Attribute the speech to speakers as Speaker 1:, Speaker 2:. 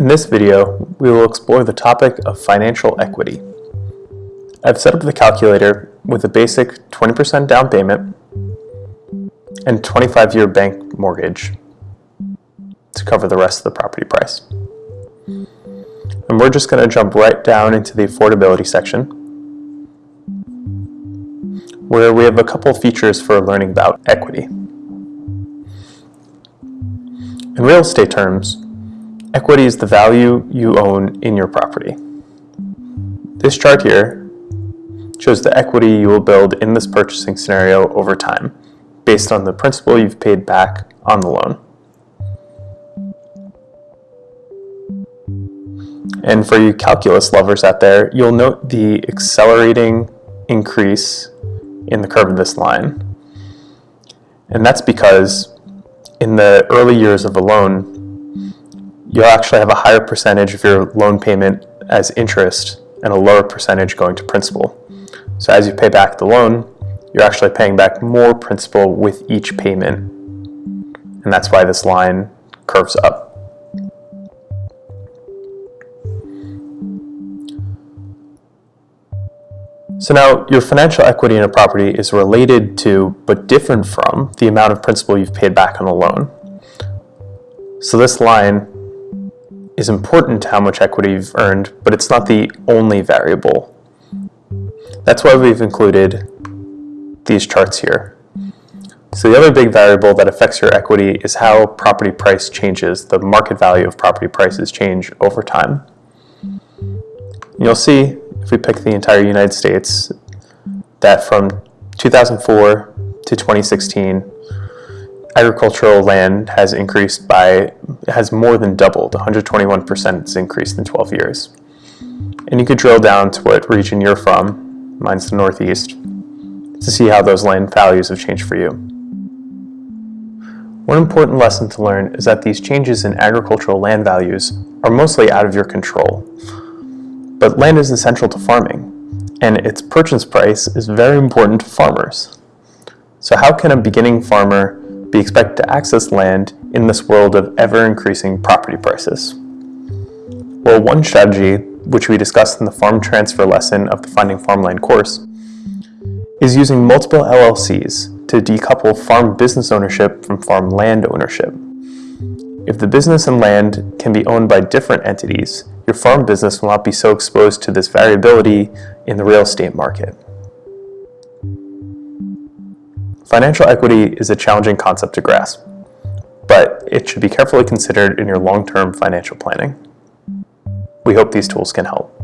Speaker 1: In this video, we will explore the topic of financial equity. I've set up the calculator with a basic 20% down payment and 25-year bank mortgage to cover the rest of the property price. And we're just going to jump right down into the affordability section where we have a couple features for learning about equity. In real estate terms, equity is the value you own in your property. This chart here shows the equity you will build in this purchasing scenario over time based on the principal you've paid back on the loan. And for you calculus lovers out there, you'll note the accelerating increase in the curve of this line. And that's because in the early years of a loan, you'll actually have a higher percentage of your loan payment as interest and a lower percentage going to principal. So as you pay back the loan, you're actually paying back more principal with each payment. And that's why this line curves up. So now your financial equity in a property is related to, but different from, the amount of principal you've paid back on the loan. So this line is important to how much equity you've earned, but it's not the only variable. That's why we've included these charts here. So the other big variable that affects your equity is how property price changes, the market value of property prices change over time. You'll see if we pick the entire United States, that from 2004 to 2016, agricultural land has increased by, has more than doubled, 121% has increased in 12 years. And you could drill down to what region you're from, mine's the Northeast, to see how those land values have changed for you. One important lesson to learn is that these changes in agricultural land values are mostly out of your control. But land is essential to farming, and its purchase price is very important to farmers. So how can a beginning farmer be expected to access land in this world of ever-increasing property prices? Well, one strategy, which we discussed in the farm transfer lesson of the Finding Farmland course, is using multiple LLCs to decouple farm business ownership from farm land ownership. If the business and land can be owned by different entities, your farm business will not be so exposed to this variability in the real estate market. Financial equity is a challenging concept to grasp, but it should be carefully considered in your long-term financial planning. We hope these tools can help.